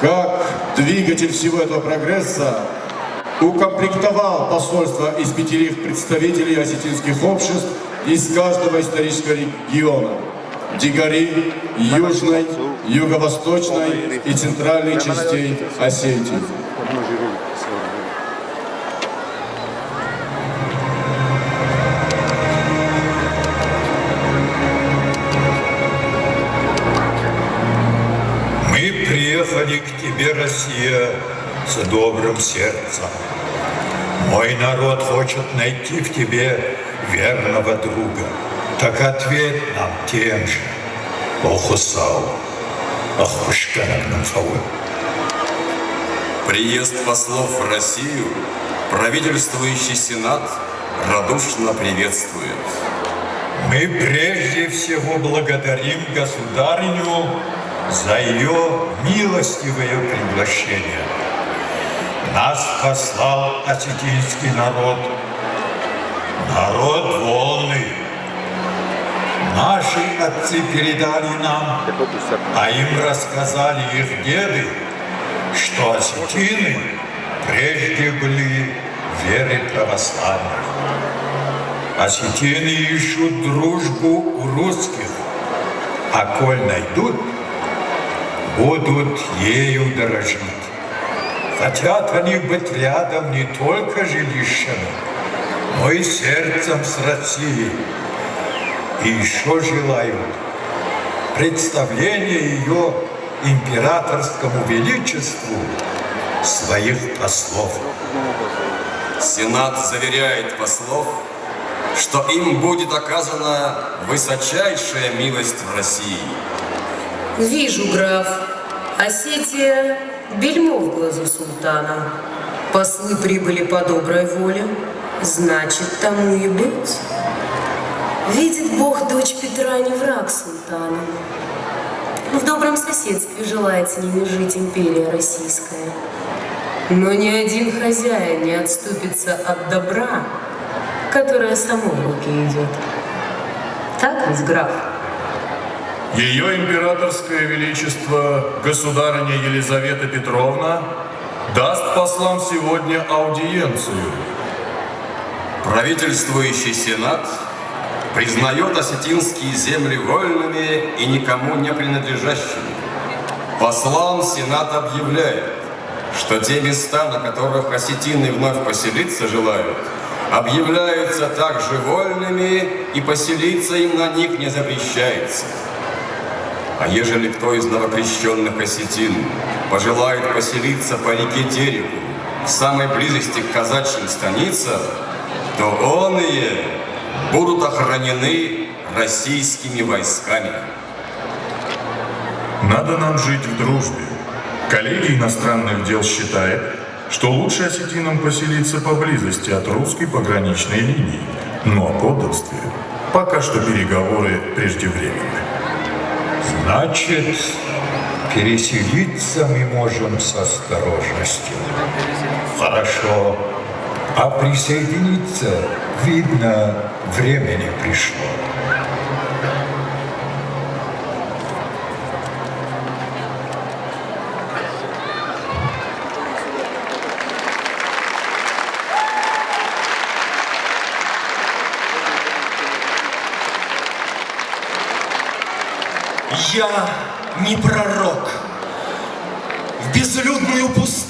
как двигатель всего этого прогресса, укомплектовал посольство из пяти представителей осетинских обществ из каждого исторического региона. Дигори, Южной, Юго-Восточной и Центральной частей Осетии. К тебе, Россия, с добрым сердцем. Мой народ хочет найти в тебе верного друга. Так ответь нам тем же. Охусал, Ахушканагнам Фауэ. Приезд послов в Россию правительствующий Сенат радушно приветствует. Мы прежде всего благодарим государыню за ее милостивое приглашение. Нас послал осетинский народ, народ волный. Наши отцы передали нам, а им рассказали их деды, что осетины прежде были веры православных. Осетины ищут дружбу у русских, а коль найдут, будут ею дорожить. Хотят они быть рядом не только жилищами, но и сердцем с Россией. И еще желают представления ее императорскому величеству своих послов. Сенат заверяет послов, что им будет оказана высочайшая милость в России. Вижу, граф, Осетия – бельмо в глазу султана. Послы прибыли по доброй воле, значит, тому и быть. Видит Бог, дочь Петра не враг султана. В добром соседстве желает с ними жить империя российская. Но ни один хозяин не отступится от добра, которое само в руки идет. Так ведь, граф? Ее императорское величество, государыня Елизавета Петровна, даст послам сегодня аудиенцию. Правительствующий Сенат признает осетинские земли вольными и никому не принадлежащими. Послам Сенат объявляет, что те места, на которых осетины вновь поселиться желают, объявляются также вольными, и поселиться им на них не запрещается. А ежели кто из новокрещенных осетин пожелает поселиться по реке Тереку, в самой близости к казачьим станицам, то он и будут охранены российскими войсками. Надо нам жить в дружбе. Коллегия иностранных дел считает, что лучше осетинам поселиться поблизости от русской пограничной линии, но о подданстве пока что переговоры преждевременны. Значит, переселиться мы можем с осторожностью. Хорошо. А присоединиться, видно, время не пришло. Я не пророк. В безлюдную пустыню